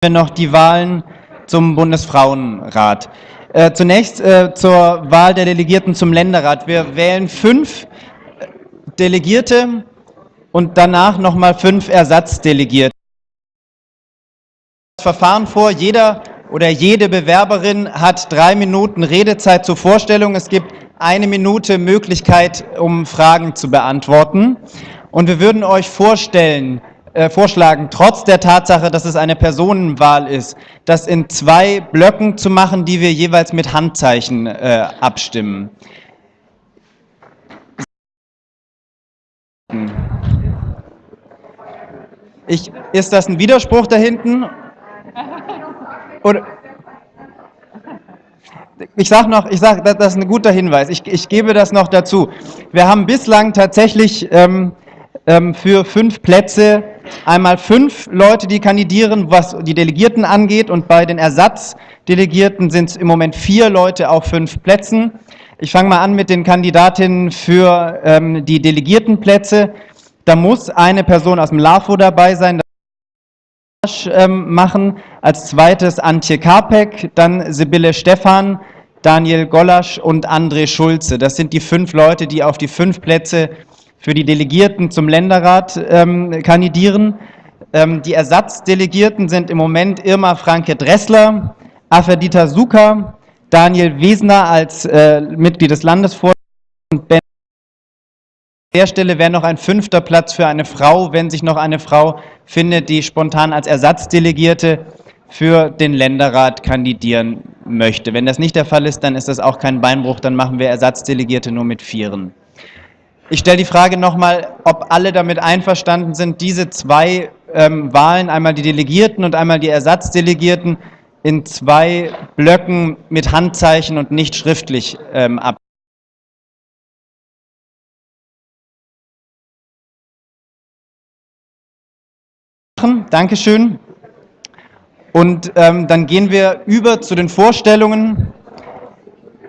wir noch die Wahlen zum Bundesfrauenrat. Äh, zunächst äh, zur Wahl der Delegierten zum Länderrat. Wir wählen fünf Delegierte und danach nochmal fünf Ersatzdelegierte. Das Verfahren vor, jeder oder jede Bewerberin hat drei Minuten Redezeit zur Vorstellung. Es gibt eine Minute Möglichkeit, um Fragen zu beantworten. Und wir würden euch vorstellen, äh, vorschlagen, trotz der Tatsache, dass es eine Personenwahl ist, das in zwei Blöcken zu machen, die wir jeweils mit Handzeichen äh, abstimmen. Ich, ist das ein Widerspruch da hinten? Oder, ich sage noch, ich sage, das ist ein guter Hinweis. Ich, ich, gebe das noch dazu. Wir haben bislang tatsächlich ähm, ähm, für fünf Plätze einmal fünf Leute, die kandidieren, was die Delegierten angeht, und bei den Ersatzdelegierten sind es im Moment vier Leute auf fünf Plätzen. Ich fange mal an mit den Kandidatinnen für ähm, die Delegiertenplätze. Da muss eine Person aus dem LAFO dabei sein, ähm, machen. Als zweites Antje Karpek, dann Sibylle Stephan, Daniel Gollasch und André Schulze. Das sind die fünf Leute, die auf die fünf Plätze für die Delegierten zum Länderrat ähm, kandidieren. Ähm, die Ersatzdelegierten sind im Moment Irma Franke Dressler, Aferdita Suka, Daniel Wesner als äh, Mitglied des Landesvorstands und Ben an der Stelle wäre noch ein fünfter Platz für eine Frau, wenn sich noch eine Frau findet, die spontan als Ersatzdelegierte für den Länderrat kandidieren möchte. Wenn das nicht der Fall ist, dann ist das auch kein Beinbruch, dann machen wir Ersatzdelegierte nur mit Vieren. Ich stelle die Frage nochmal, ob alle damit einverstanden sind, diese zwei ähm, Wahlen, einmal die Delegierten und einmal die Ersatzdelegierten, in zwei Blöcken mit Handzeichen und nicht schriftlich ähm, ab. Dankeschön. Und ähm, dann gehen wir über zu den Vorstellungen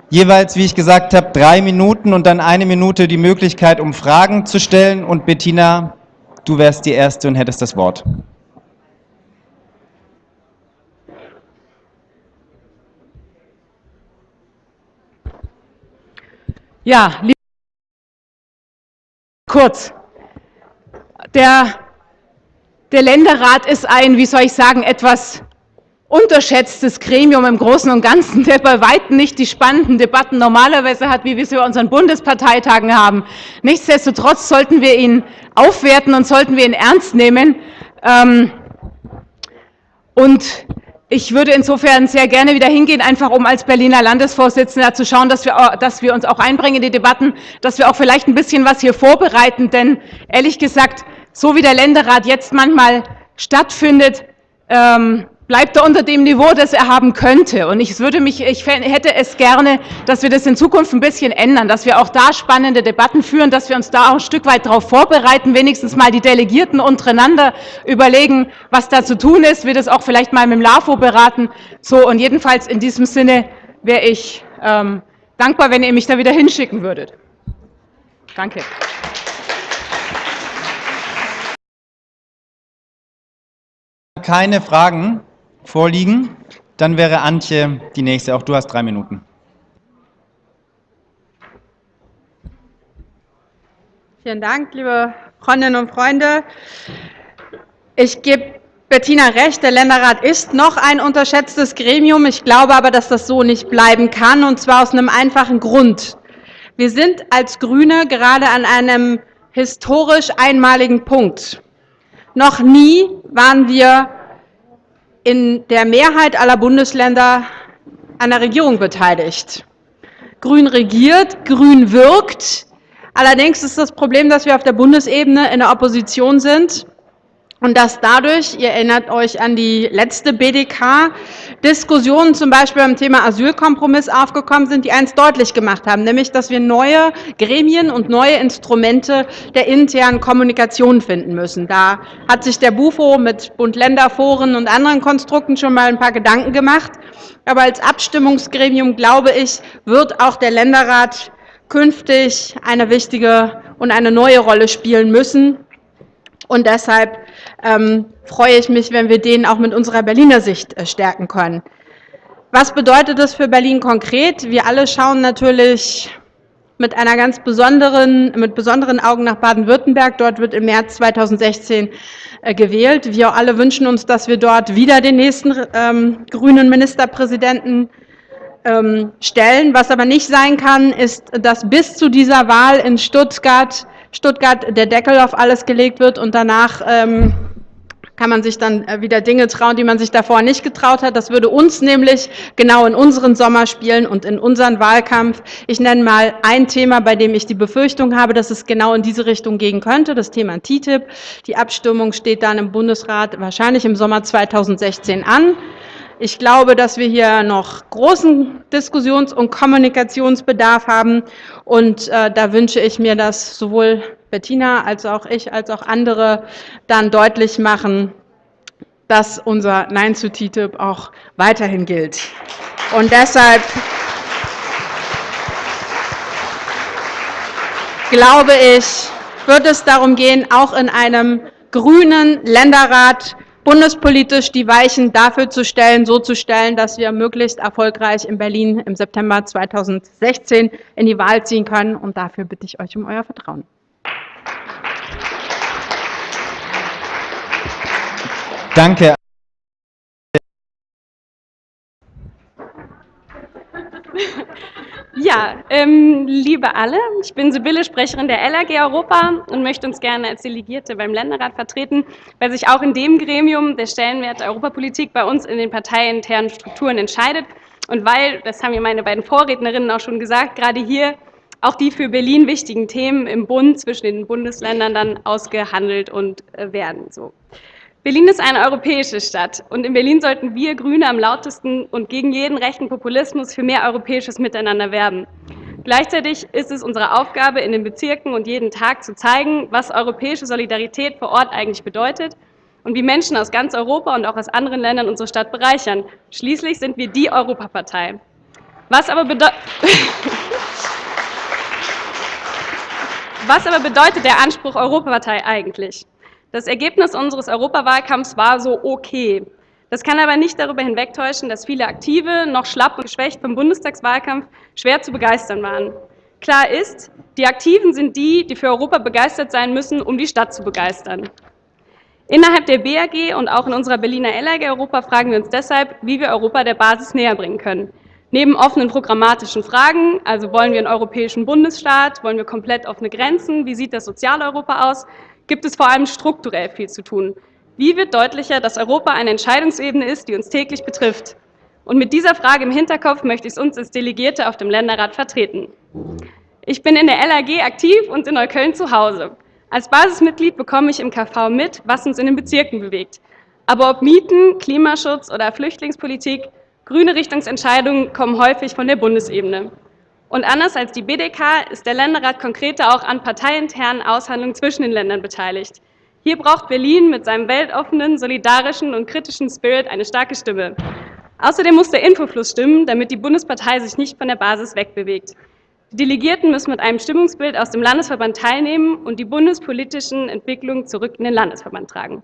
jeweils, wie ich gesagt habe, drei Minuten und dann eine Minute die Möglichkeit, um Fragen zu stellen. Und Bettina, du wärst die Erste und hättest das Wort. Ja, kurz. Der, der Länderrat ist ein, wie soll ich sagen, etwas unterschätztes Gremium im Großen und Ganzen, der bei Weitem nicht die spannenden Debatten normalerweise hat, wie wir sie bei unseren Bundesparteitagen haben. Nichtsdestotrotz sollten wir ihn aufwerten und sollten wir ihn ernst nehmen. Ähm, und ich würde insofern sehr gerne wieder hingehen, einfach um als Berliner Landesvorsitzender zu schauen, dass wir, dass wir uns auch einbringen in die Debatten, dass wir auch vielleicht ein bisschen was hier vorbereiten. Denn ehrlich gesagt, so wie der Länderrat jetzt manchmal stattfindet, ähm, bleibt er unter dem Niveau, das er haben könnte. Und ich, würde mich, ich hätte es gerne, dass wir das in Zukunft ein bisschen ändern, dass wir auch da spannende Debatten führen, dass wir uns da auch ein Stück weit darauf vorbereiten, wenigstens mal die Delegierten untereinander überlegen, was da zu tun ist, wir das auch vielleicht mal mit dem LAFO beraten. So, und jedenfalls in diesem Sinne wäre ich ähm, dankbar, wenn ihr mich da wieder hinschicken würdet. Danke. Keine Fragen vorliegen. Dann wäre Antje die nächste. Auch du hast drei Minuten. Vielen Dank, liebe Freundinnen und Freunde. Ich gebe Bettina recht, der Länderrat ist noch ein unterschätztes Gremium. Ich glaube aber, dass das so nicht bleiben kann, und zwar aus einem einfachen Grund. Wir sind als GRÜNE gerade an einem historisch einmaligen Punkt. Noch nie waren wir in der Mehrheit aller Bundesländer an der Regierung beteiligt. Grün regiert, Grün wirkt. Allerdings ist das Problem, dass wir auf der Bundesebene in der Opposition sind und dass dadurch, ihr erinnert euch an die letzte BDK, Diskussionen zum Beispiel beim Thema Asylkompromiss aufgekommen sind, die eins deutlich gemacht haben, nämlich, dass wir neue Gremien und neue Instrumente der internen Kommunikation finden müssen. Da hat sich der BUFO mit Bund-Länder-Foren und anderen Konstrukten schon mal ein paar Gedanken gemacht. Aber als Abstimmungsgremium, glaube ich, wird auch der Länderrat künftig eine wichtige und eine neue Rolle spielen müssen. Und deshalb ähm, freue ich mich, wenn wir den auch mit unserer Berliner Sicht äh, stärken können. Was bedeutet das für Berlin konkret? Wir alle schauen natürlich mit einer ganz besonderen, mit besonderen Augen nach Baden-Württemberg. Dort wird im März 2016 äh, gewählt. Wir alle wünschen uns, dass wir dort wieder den nächsten ähm, grünen Ministerpräsidenten ähm, stellen. Was aber nicht sein kann, ist, dass bis zu dieser Wahl in Stuttgart, Stuttgart der Deckel auf alles gelegt wird und danach ähm, kann man sich dann äh, wieder Dinge trauen, die man sich davor nicht getraut hat. Das würde uns nämlich genau in unseren Sommerspielen und in unseren Wahlkampf, ich nenne mal ein Thema, bei dem ich die Befürchtung habe, dass es genau in diese Richtung gehen könnte, das Thema TTIP. Die Abstimmung steht dann im Bundesrat wahrscheinlich im Sommer 2016 an. Ich glaube, dass wir hier noch großen Diskussions- und Kommunikationsbedarf haben. Und äh, da wünsche ich mir, dass sowohl Bettina als auch ich, als auch andere dann deutlich machen, dass unser Nein zu TTIP auch weiterhin gilt. Und deshalb glaube ich, wird es darum gehen, auch in einem grünen Länderrat bundespolitisch die Weichen dafür zu stellen, so zu stellen, dass wir möglichst erfolgreich in Berlin im September 2016 in die Wahl ziehen können. Und dafür bitte ich euch um euer Vertrauen. Danke. Ja, ähm, liebe alle, ich bin Sibylle, Sprecherin der LAG Europa und möchte uns gerne als Delegierte beim Länderrat vertreten, weil sich auch in dem Gremium der Stellenwert der Europapolitik bei uns in den parteiinternen Strukturen entscheidet und weil, das haben ja meine beiden Vorrednerinnen auch schon gesagt, gerade hier auch die für Berlin wichtigen Themen im Bund zwischen den Bundesländern dann ausgehandelt und äh, werden. So. Berlin ist eine europäische Stadt und in Berlin sollten wir Grüne am lautesten und gegen jeden rechten Populismus für mehr europäisches Miteinander werben. Gleichzeitig ist es unsere Aufgabe, in den Bezirken und jeden Tag zu zeigen, was europäische Solidarität vor Ort eigentlich bedeutet und wie Menschen aus ganz Europa und auch aus anderen Ländern unsere Stadt bereichern. Schließlich sind wir die Europapartei. Was aber, was aber bedeutet der Anspruch Europapartei eigentlich? Das Ergebnis unseres Europawahlkampfs war so okay. Das kann aber nicht darüber hinwegtäuschen, dass viele Aktive, noch schlapp und geschwächt vom Bundestagswahlkampf, schwer zu begeistern waren. Klar ist, die Aktiven sind die, die für Europa begeistert sein müssen, um die Stadt zu begeistern. Innerhalb der BAG und auch in unserer Berliner LAG Europa fragen wir uns deshalb, wie wir Europa der Basis näher bringen können. Neben offenen programmatischen Fragen, also wollen wir einen europäischen Bundesstaat, wollen wir komplett offene Grenzen, wie sieht das Sozialeuropa aus, gibt es vor allem strukturell viel zu tun. Wie wird deutlicher, dass Europa eine Entscheidungsebene ist, die uns täglich betrifft? Und mit dieser Frage im Hinterkopf möchte ich es uns als Delegierte auf dem Länderrat vertreten. Ich bin in der LAG aktiv und in Neukölln zu Hause. Als Basismitglied bekomme ich im KV mit, was uns in den Bezirken bewegt. Aber ob Mieten, Klimaschutz oder Flüchtlingspolitik, grüne Richtungsentscheidungen kommen häufig von der Bundesebene. Und anders als die BDK ist der Länderrat konkreter auch an parteiinternen Aushandlungen zwischen den Ländern beteiligt. Hier braucht Berlin mit seinem weltoffenen, solidarischen und kritischen Spirit eine starke Stimme. Außerdem muss der Infofluss stimmen, damit die Bundespartei sich nicht von der Basis wegbewegt. Die Delegierten müssen mit einem Stimmungsbild aus dem Landesverband teilnehmen und die bundespolitischen Entwicklungen zurück in den Landesverband tragen.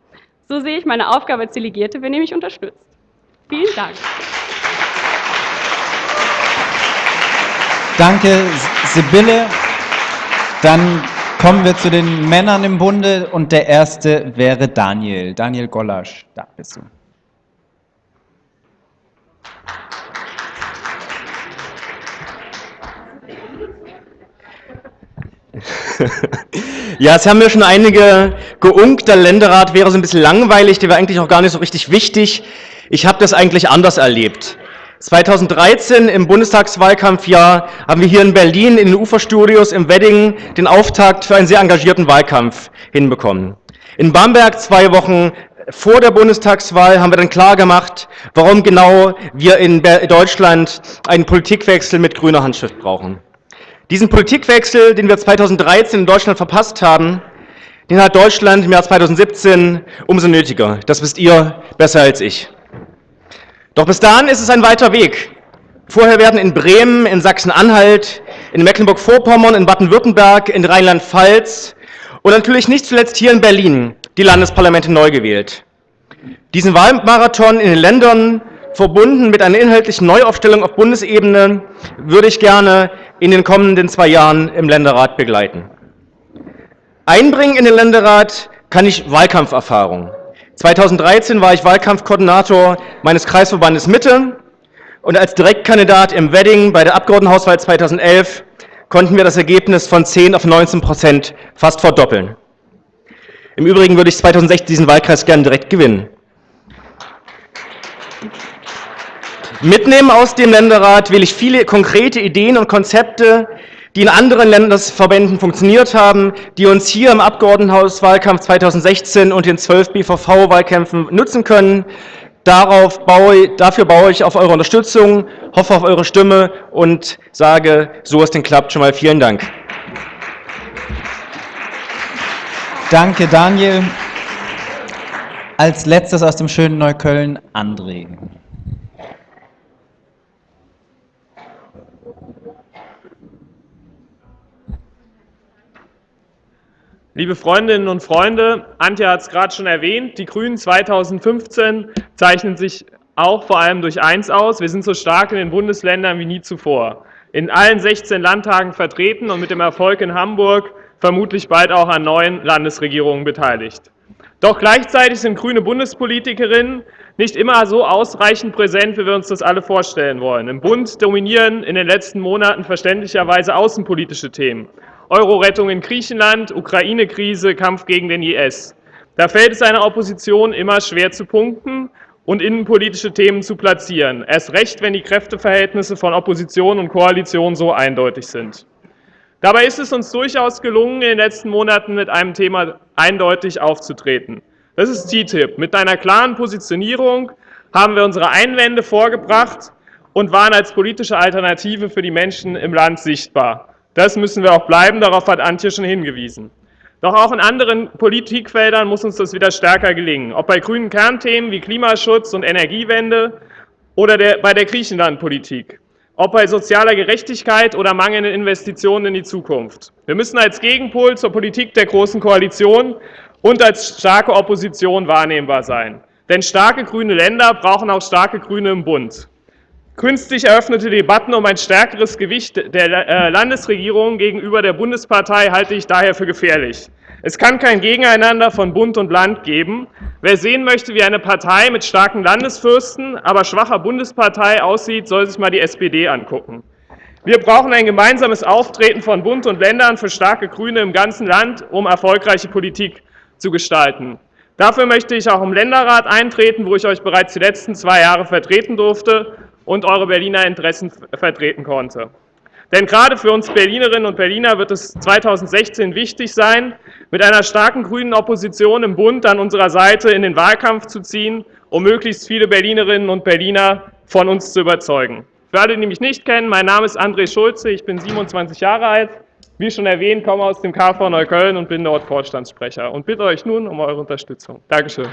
So sehe ich meine Aufgabe als Delegierte, wenn ihr mich unterstützt. Vielen Dank. Danke, Sibylle. Dann kommen wir zu den Männern im Bunde und der erste wäre Daniel. Daniel Gollasch, da bist du. Ja, es haben mir schon einige geunkt, der Länderrat wäre so ein bisschen langweilig, der wäre eigentlich auch gar nicht so richtig wichtig. Ich habe das eigentlich anders erlebt. 2013 im Bundestagswahlkampfjahr haben wir hier in Berlin in den Uferstudios im Wedding den Auftakt für einen sehr engagierten Wahlkampf hinbekommen. In Bamberg zwei Wochen vor der Bundestagswahl haben wir dann klar gemacht, warum genau wir in Deutschland einen Politikwechsel mit grüner Handschrift brauchen. Diesen Politikwechsel, den wir 2013 in Deutschland verpasst haben, den hat Deutschland im Jahr 2017 umso nötiger. Das wisst ihr besser als ich. Doch bis dahin ist es ein weiter Weg. Vorher werden in Bremen, in Sachsen-Anhalt, in Mecklenburg-Vorpommern, in Baden-Württemberg, in Rheinland-Pfalz Und natürlich nicht zuletzt hier in Berlin die Landesparlamente neu gewählt. Diesen Wahlmarathon in den Ländern, verbunden mit einer inhaltlichen Neuaufstellung auf Bundesebene, würde ich gerne in den kommenden zwei Jahren im Länderrat begleiten. Einbringen in den Länderrat kann ich Wahlkampferfahrung. 2013 war ich Wahlkampfkoordinator meines Kreisverbandes Mitte und als Direktkandidat im Wedding bei der Abgeordnetenhauswahl 2011 konnten wir das Ergebnis von 10 auf 19 Prozent fast verdoppeln. Im Übrigen würde ich 2016 diesen Wahlkreis gerne direkt gewinnen. Mitnehmen aus dem Länderrat will ich viele konkrete Ideen und Konzepte, die in anderen Landesverbänden funktioniert haben, die uns hier im Abgeordnetenhauswahlkampf 2016 und den 12 BVV-Wahlkämpfen nutzen können. Darauf baue, dafür baue ich auf eure Unterstützung, hoffe auf eure Stimme und sage, so es denn klappt, schon mal vielen Dank. Danke, Daniel. Als letztes aus dem schönen Neukölln, André. Liebe Freundinnen und Freunde, Antje hat es gerade schon erwähnt, die Grünen 2015 zeichnen sich auch vor allem durch eins aus. Wir sind so stark in den Bundesländern wie nie zuvor. In allen 16 Landtagen vertreten und mit dem Erfolg in Hamburg vermutlich bald auch an neuen Landesregierungen beteiligt. Doch gleichzeitig sind grüne Bundespolitikerinnen nicht immer so ausreichend präsent, wie wir uns das alle vorstellen wollen. Im Bund dominieren in den letzten Monaten verständlicherweise außenpolitische Themen. Euro-Rettung in Griechenland, Ukraine-Krise, Kampf gegen den IS. Da fällt es einer Opposition immer schwer zu punkten und innenpolitische Themen zu platzieren. Erst recht, wenn die Kräfteverhältnisse von Opposition und Koalition so eindeutig sind. Dabei ist es uns durchaus gelungen, in den letzten Monaten mit einem Thema eindeutig aufzutreten. Das ist TTIP. Mit einer klaren Positionierung haben wir unsere Einwände vorgebracht und waren als politische Alternative für die Menschen im Land sichtbar. Das müssen wir auch bleiben, darauf hat Antje schon hingewiesen. Doch auch in anderen Politikfeldern muss uns das wieder stärker gelingen, ob bei grünen Kernthemen wie Klimaschutz und Energiewende oder der, bei der Griechenlandpolitik, ob bei sozialer Gerechtigkeit oder mangelnden Investitionen in die Zukunft. Wir müssen als Gegenpol zur Politik der Großen Koalition und als starke Opposition wahrnehmbar sein. Denn starke grüne Länder brauchen auch starke Grüne im Bund. Künstlich eröffnete Debatten um ein stärkeres Gewicht der äh, Landesregierung gegenüber der Bundespartei halte ich daher für gefährlich. Es kann kein Gegeneinander von Bund und Land geben. Wer sehen möchte, wie eine Partei mit starken Landesfürsten, aber schwacher Bundespartei aussieht, soll sich mal die SPD angucken. Wir brauchen ein gemeinsames Auftreten von Bund und Ländern für starke Grüne im ganzen Land, um erfolgreiche Politik zu gestalten. Dafür möchte ich auch im Länderrat eintreten, wo ich euch bereits die letzten zwei Jahre vertreten durfte und eure Berliner Interessen vertreten konnte. Denn gerade für uns Berlinerinnen und Berliner wird es 2016 wichtig sein, mit einer starken grünen Opposition im Bund an unserer Seite in den Wahlkampf zu ziehen, um möglichst viele Berlinerinnen und Berliner von uns zu überzeugen. Für alle, die mich nicht kennen, mein Name ist André Schulze, ich bin 27 Jahre alt, wie schon erwähnt, komme aus dem KV Neukölln und bin dort Vorstandssprecher und bitte euch nun um eure Unterstützung. Dankeschön.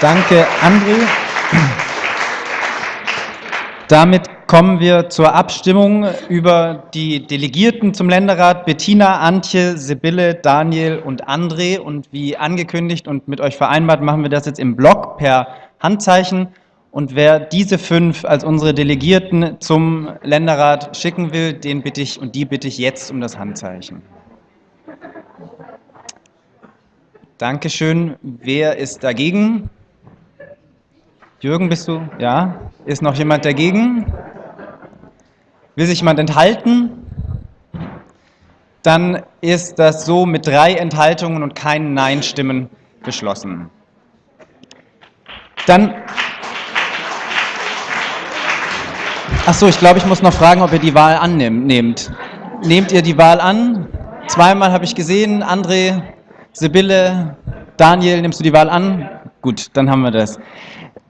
Danke, André. Damit kommen wir zur Abstimmung über die Delegierten zum Länderrat. Bettina, Antje, Sibylle, Daniel und André. Und wie angekündigt und mit euch vereinbart, machen wir das jetzt im Block per Handzeichen. Und wer diese fünf als unsere Delegierten zum Länderrat schicken will, den bitte ich und die bitte ich jetzt um das Handzeichen. Dankeschön. Wer ist dagegen? Jürgen, bist du? Ja? Ist noch jemand dagegen? Will sich jemand enthalten? Dann ist das so mit drei Enthaltungen und keinen Nein-Stimmen beschlossen. Dann. Achso, ich glaube, ich muss noch fragen, ob ihr die Wahl annehmt. Nehmt ihr die Wahl an? Zweimal habe ich gesehen. André, Sibylle, Daniel, nimmst du die Wahl an? Gut, dann haben wir das.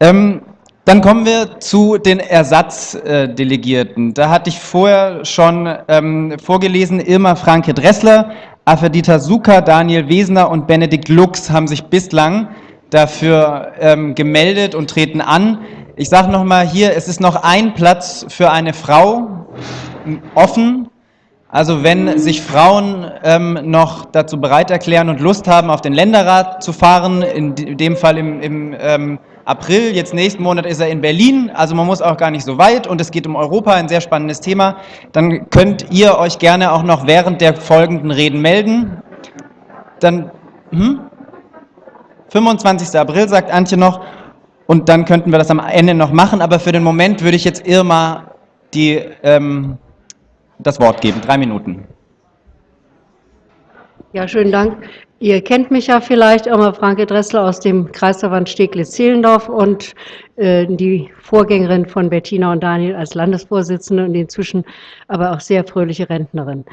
Ähm, dann kommen wir zu den Ersatzdelegierten. Da hatte ich vorher schon ähm, vorgelesen, Irma Franke Dressler, Afedita Suka, Daniel Wesner und Benedikt Lux haben sich bislang dafür ähm, gemeldet und treten an. Ich sage nochmal hier, es ist noch ein Platz für eine Frau offen. Also wenn sich Frauen ähm, noch dazu bereit erklären und Lust haben, auf den Länderrat zu fahren, in dem Fall im, im ähm, April, jetzt nächsten Monat ist er in Berlin, also man muss auch gar nicht so weit und es geht um Europa, ein sehr spannendes Thema, dann könnt ihr euch gerne auch noch während der folgenden Reden melden. Dann, hm? 25. April, sagt Antje noch, und dann könnten wir das am Ende noch machen, aber für den Moment würde ich jetzt Irma die... Ähm, das Wort geben. Drei Minuten. Ja, schönen Dank. Ihr kennt mich ja vielleicht, immer Franke Dressler aus dem Kreisverband Steglitz-Zehlendorf und äh, die Vorgängerin von Bettina und Daniel als Landesvorsitzende und inzwischen aber auch sehr fröhliche Rentnerin.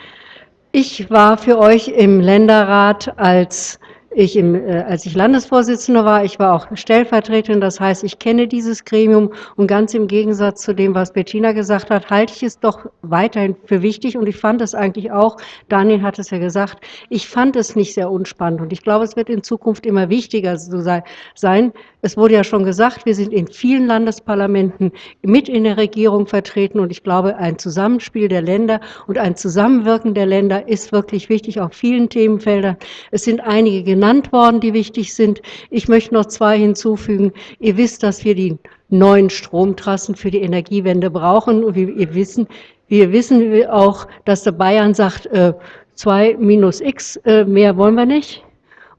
Ich war für euch im Länderrat als ich im, äh, als ich Landesvorsitzende war, ich war auch Stellvertreterin, das heißt, ich kenne dieses Gremium. Und ganz im Gegensatz zu dem, was Bettina gesagt hat, halte ich es doch weiterhin für wichtig. Und ich fand es eigentlich auch, Daniel hat es ja gesagt, ich fand es nicht sehr unspannend. Und ich glaube, es wird in Zukunft immer wichtiger so sein. Es wurde ja schon gesagt, wir sind in vielen Landesparlamenten mit in der Regierung vertreten. Und ich glaube, ein Zusammenspiel der Länder und ein Zusammenwirken der Länder ist wirklich wichtig auf vielen Themenfeldern. Es sind einige genannt worden, die wichtig sind. Ich möchte noch zwei hinzufügen. Ihr wisst, dass wir die neuen Stromtrassen für die Energiewende brauchen. Und wir wissen, wir wissen auch, dass der Bayern sagt, äh, zwei minus x, äh, mehr wollen wir nicht.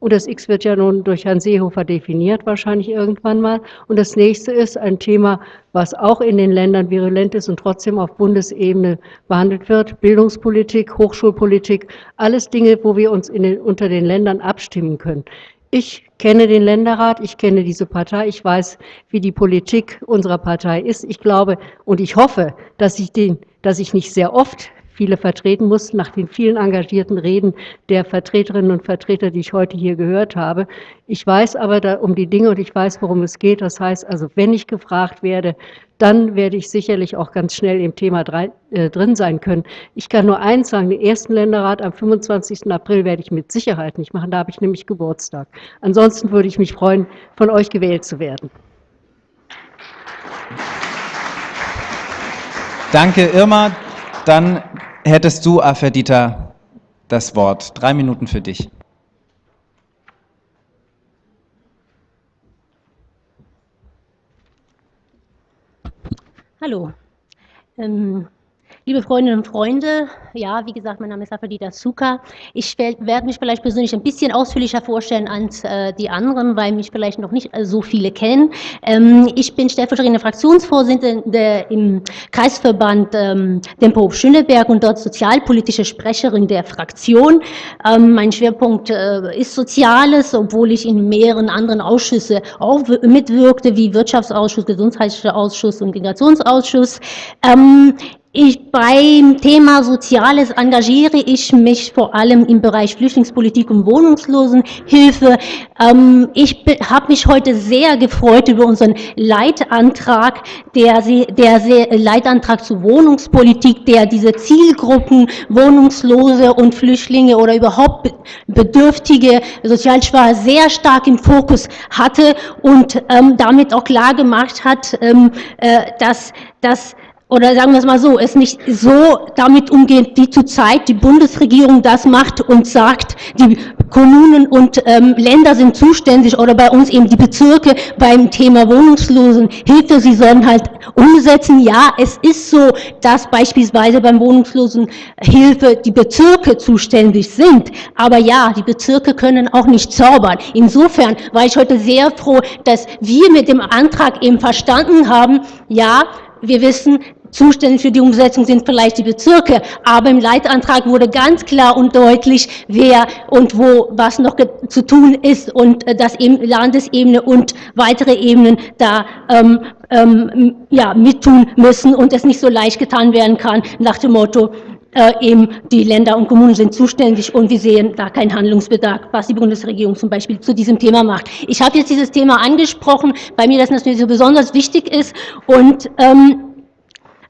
Und das X wird ja nun durch Herrn Seehofer definiert, wahrscheinlich irgendwann mal. Und das nächste ist ein Thema, was auch in den Ländern virulent ist und trotzdem auf Bundesebene behandelt wird. Bildungspolitik, Hochschulpolitik, alles Dinge, wo wir uns den, unter den Ländern abstimmen können. Ich kenne den Länderrat, ich kenne diese Partei, ich weiß, wie die Politik unserer Partei ist. Ich glaube und ich hoffe, dass ich, den, dass ich nicht sehr oft viele vertreten muss, nach den vielen engagierten Reden der Vertreterinnen und Vertreter, die ich heute hier gehört habe. Ich weiß aber um die Dinge und ich weiß, worum es geht. Das heißt also, wenn ich gefragt werde, dann werde ich sicherlich auch ganz schnell im Thema äh, drin sein können. Ich kann nur eins sagen, den ersten Länderrat am 25. April werde ich mit Sicherheit nicht machen, da habe ich nämlich Geburtstag. Ansonsten würde ich mich freuen, von euch gewählt zu werden. Danke, Irma. Dann hättest du, Aferdita, das Wort. Drei Minuten für dich. Hallo. Ähm, Liebe Freundinnen und Freunde, ja, wie gesagt, mein Name ist Afadita Suka. Ich werde mich vielleicht persönlich ein bisschen ausführlicher vorstellen als äh, die anderen, weil mich vielleicht noch nicht so viele kennen. Ähm, ich bin stellvertretende Fraktionsvorsitzende im Kreisverband ähm, Dempo Schöneberg und dort sozialpolitische Sprecherin der Fraktion. Ähm, mein Schwerpunkt äh, ist Soziales, obwohl ich in mehreren anderen Ausschüsse auch mitwirkte, wie Wirtschaftsausschuss, Gesundheitsausschuss Ausschuss und Integrationsausschuss. Ähm, ich, beim Thema Soziales engagiere ich mich vor allem im Bereich Flüchtlingspolitik und Wohnungslosenhilfe. Ähm, ich habe mich heute sehr gefreut über unseren Leitantrag, der, der Leitantrag zur Wohnungspolitik, der diese Zielgruppen Wohnungslose und Flüchtlinge oder überhaupt Bedürftige, Sozialschwache sehr stark im Fokus hatte und ähm, damit auch klar gemacht hat, ähm, äh, dass, dass oder sagen wir es mal so, es nicht so damit umgeht, die zurzeit die Bundesregierung das macht und sagt, die Kommunen und ähm, Länder sind zuständig oder bei uns eben die Bezirke beim Thema Wohnungslosenhilfe, sie sollen halt umsetzen. Ja, es ist so, dass beispielsweise beim Wohnungslosenhilfe die Bezirke zuständig sind, aber ja, die Bezirke können auch nicht zaubern. Insofern war ich heute sehr froh, dass wir mit dem Antrag eben verstanden haben, ja, wir wissen, Zuständig für die Umsetzung sind vielleicht die Bezirke, aber im Leitantrag wurde ganz klar und deutlich, wer und wo was noch zu tun ist und äh, dass eben Landesebene und weitere Ebenen da ähm, ähm, ja, mittun müssen und es nicht so leicht getan werden kann nach dem Motto, äh, eben die Länder und Kommunen sind zuständig und wir sehen da keinen Handlungsbedarf, was die Bundesregierung zum Beispiel zu diesem Thema macht. Ich habe jetzt dieses Thema angesprochen, bei mir das natürlich so besonders wichtig ist und ähm,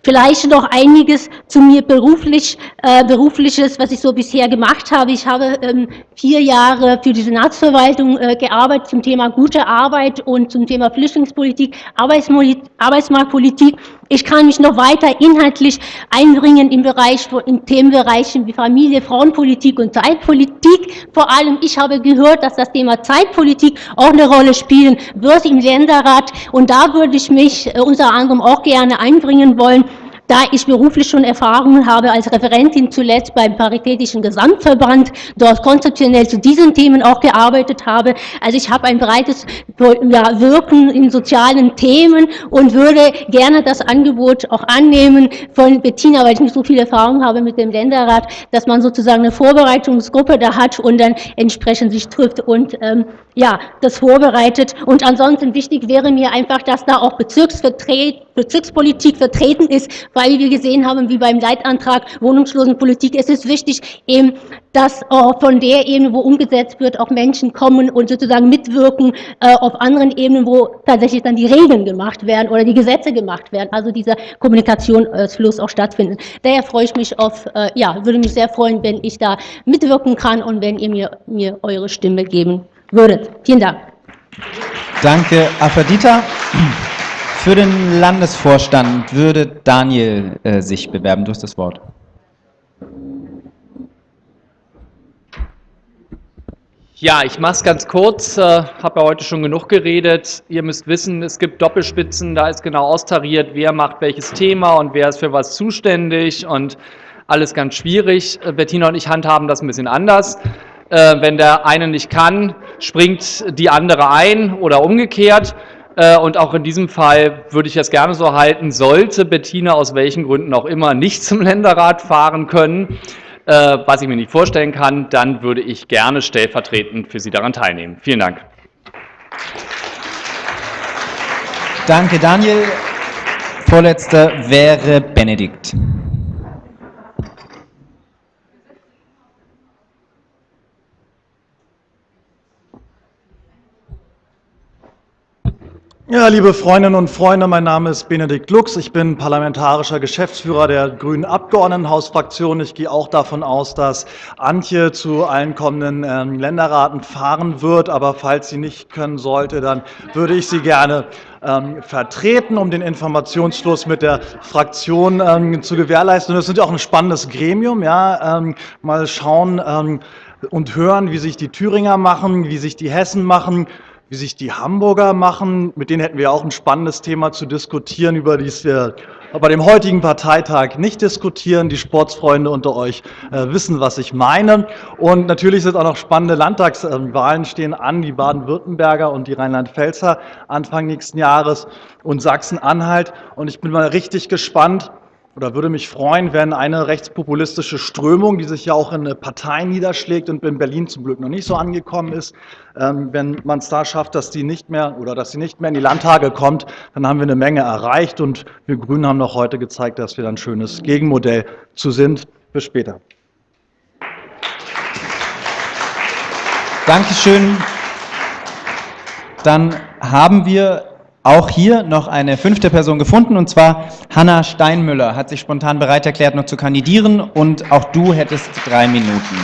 Vielleicht noch einiges zu mir beruflich, äh, berufliches, was ich so bisher gemacht habe. Ich habe ähm, vier Jahre für die Senatsverwaltung äh, gearbeitet zum Thema gute Arbeit und zum Thema Flüchtlingspolitik, Arbeitsmarktpolitik Ich kann mich noch weiter inhaltlich einbringen im Bereich, in Themenbereichen wie Familie, Frauenpolitik und Zeitpolitik. Vor allem, ich habe gehört, dass das Thema Zeitpolitik auch eine Rolle spielen wird im Länderrat. Und da würde ich mich äh, unter anderem auch gerne einbringen wollen da ich beruflich schon Erfahrungen habe als Referentin zuletzt beim Paritätischen Gesamtverband, dort konzeptionell zu diesen Themen auch gearbeitet habe. Also ich habe ein breites ja, Wirken in sozialen Themen und würde gerne das Angebot auch annehmen von Bettina, weil ich nicht so viel Erfahrung habe mit dem Länderrat, dass man sozusagen eine Vorbereitungsgruppe da hat und dann entsprechend sich trifft und ähm, ja, das vorbereitet. Und ansonsten wichtig wäre mir einfach, dass da auch Bezirksvertret Bezirkspolitik vertreten ist, weil wir gesehen haben, wie beim Leitantrag Wohnungslosenpolitik, es ist wichtig, eben, dass auch von der Ebene, wo umgesetzt wird, auch Menschen kommen und sozusagen mitwirken äh, auf anderen Ebenen, wo tatsächlich dann die Regeln gemacht werden oder die Gesetze gemacht werden, also dieser Kommunikationsfluss auch stattfindet. Daher freue ich mich auf, äh, ja, würde mich sehr freuen, wenn ich da mitwirken kann und wenn ihr mir, mir eure Stimme geben würdet. Vielen Dank. Danke, Afrodita. Für den Landesvorstand würde Daniel äh, sich bewerben. Du hast das Wort. Ja, ich mache es ganz kurz, äh, habe ja heute schon genug geredet. Ihr müsst wissen, es gibt Doppelspitzen, da ist genau austariert, wer macht welches Thema und wer ist für was zuständig und alles ganz schwierig. Äh, Bettina und ich handhaben das ein bisschen anders. Äh, wenn der eine nicht kann, springt die andere ein oder umgekehrt. Äh, und auch in diesem Fall würde ich es gerne so halten, sollte Bettina aus welchen Gründen auch immer nicht zum Länderrat fahren können, äh, was ich mir nicht vorstellen kann, dann würde ich gerne stellvertretend für Sie daran teilnehmen. Vielen Dank. Danke, Daniel. Vorletzter wäre Benedikt. Ja, liebe Freundinnen und Freunde, mein Name ist Benedikt Lux. Ich bin parlamentarischer Geschäftsführer der Grünen Abgeordnetenhausfraktion. Ich gehe auch davon aus, dass Antje zu allen kommenden ähm, Länderraten fahren wird. Aber falls sie nicht können sollte, dann würde ich sie gerne ähm, vertreten, um den Informationsfluss mit der Fraktion ähm, zu gewährleisten. Und das ist ja auch ein spannendes Gremium. Ja, ähm, mal schauen ähm, und hören, wie sich die Thüringer machen, wie sich die Hessen machen wie sich die Hamburger machen. Mit denen hätten wir auch ein spannendes Thema zu diskutieren, über das wir bei dem heutigen Parteitag nicht diskutieren. Die Sportsfreunde unter euch äh, wissen, was ich meine. Und natürlich sind auch noch spannende Landtagswahlen stehen an, die Baden-Württemberger und die Rheinland-Pfälzer Anfang nächsten Jahres und Sachsen-Anhalt. Und ich bin mal richtig gespannt, oder würde mich freuen, wenn eine rechtspopulistische Strömung, die sich ja auch in Parteien niederschlägt und in Berlin zum Glück noch nicht so angekommen ist, ähm, wenn man es da schafft, dass die nicht mehr oder dass sie nicht mehr in die Landtage kommt, dann haben wir eine Menge erreicht und wir Grünen haben noch heute gezeigt, dass wir ein schönes Gegenmodell zu sind. Bis später. Dankeschön. Dann haben wir auch hier noch eine fünfte Person gefunden, und zwar Hanna Steinmüller hat sich spontan bereit erklärt, noch zu kandidieren, und auch du hättest drei Minuten.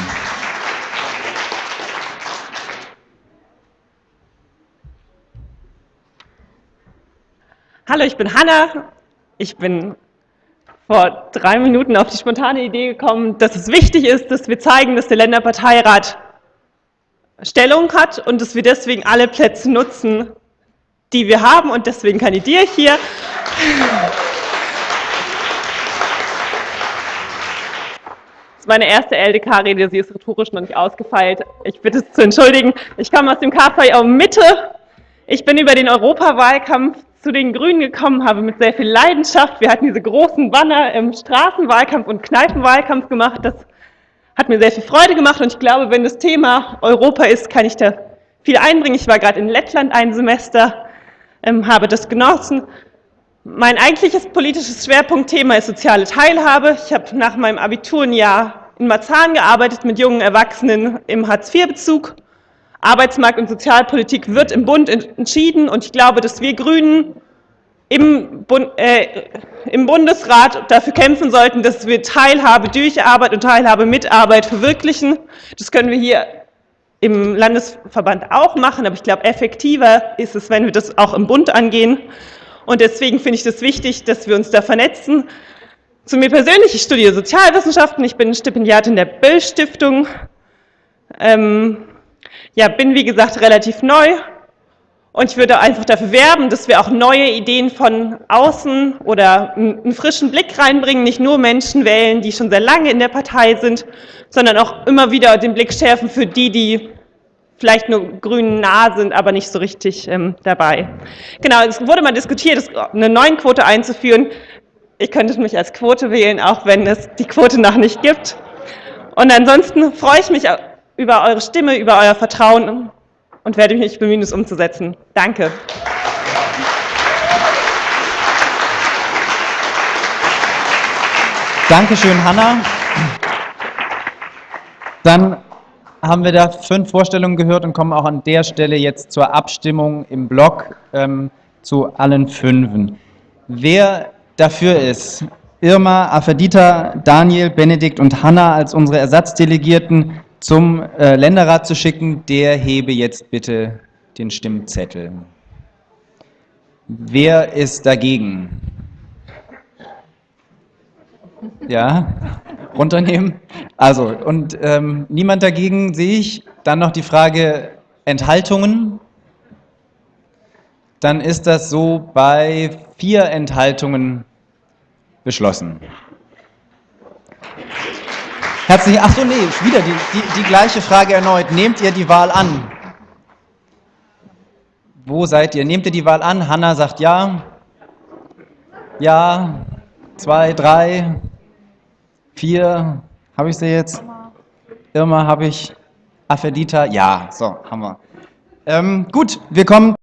Hallo, ich bin Hanna. Ich bin vor drei Minuten auf die spontane Idee gekommen, dass es wichtig ist, dass wir zeigen, dass der Länderparteirat Stellung hat und dass wir deswegen alle Plätze nutzen, die wir haben und deswegen kandidiere ich hier. Das ist meine erste LDK-Rede, sie ist rhetorisch noch nicht ausgefeilt. Ich bitte es zu entschuldigen. Ich komme aus dem KVI Mitte. Ich bin über den Europawahlkampf zu den Grünen gekommen, habe mit sehr viel Leidenschaft, wir hatten diese großen Banner im Straßenwahlkampf und Kneipenwahlkampf gemacht. Das hat mir sehr viel Freude gemacht und ich glaube, wenn das Thema Europa ist, kann ich da viel einbringen. Ich war gerade in Lettland ein Semester ähm, habe das genossen. Mein eigentliches politisches Schwerpunktthema ist soziale Teilhabe. Ich habe nach meinem Abitur ein Jahr in Marzahn gearbeitet mit jungen Erwachsenen im Hartz-IV-Bezug. Arbeitsmarkt und Sozialpolitik wird im Bund entschieden und ich glaube, dass wir Grünen im, Bund, äh, im Bundesrat dafür kämpfen sollten, dass wir Teilhabe durch Arbeit und Teilhabe mit Arbeit verwirklichen. Das können wir hier im Landesverband auch machen, aber ich glaube, effektiver ist es, wenn wir das auch im Bund angehen. Und deswegen finde ich das wichtig, dass wir uns da vernetzen. Zu mir persönlich, ich studiere Sozialwissenschaften, ich bin Stipendiatin der Böll-Stiftung. Ähm, ja, bin wie gesagt relativ neu und ich würde einfach dafür werben, dass wir auch neue Ideen von außen oder einen frischen Blick reinbringen, nicht nur Menschen wählen, die schon sehr lange in der Partei sind, sondern auch immer wieder den Blick schärfen für die, die vielleicht nur grünen nah sind, aber nicht so richtig ähm, dabei. Genau, es wurde mal diskutiert, eine neuen Quote einzuführen. Ich könnte mich als Quote wählen, auch wenn es die Quote noch nicht gibt. Und ansonsten freue ich mich über eure Stimme, über euer Vertrauen und werde mich bemühen, es umzusetzen. Danke. Dankeschön, Hanna. Dann haben wir da fünf Vorstellungen gehört und kommen auch an der Stelle jetzt zur Abstimmung im Block ähm, zu allen fünfen. Wer dafür ist, Irma, Afedita, Daniel, Benedikt und Hanna als unsere Ersatzdelegierten zum äh, Länderrat zu schicken, der hebe jetzt bitte den Stimmzettel. Wer ist dagegen? Ja, runternehmen. Also, und ähm, niemand dagegen sehe ich. Dann noch die Frage Enthaltungen. Dann ist das so bei vier Enthaltungen beschlossen. Herzlich, ach so, nee, wieder die, die, die gleiche Frage erneut. Nehmt ihr die Wahl an? Wo seid ihr? Nehmt ihr die Wahl an? Hanna sagt ja. Ja. Zwei, drei, vier. Habe ich sie jetzt? Irma habe ich. Afedita, ja. So, haben wir. Ähm, gut, wir kommen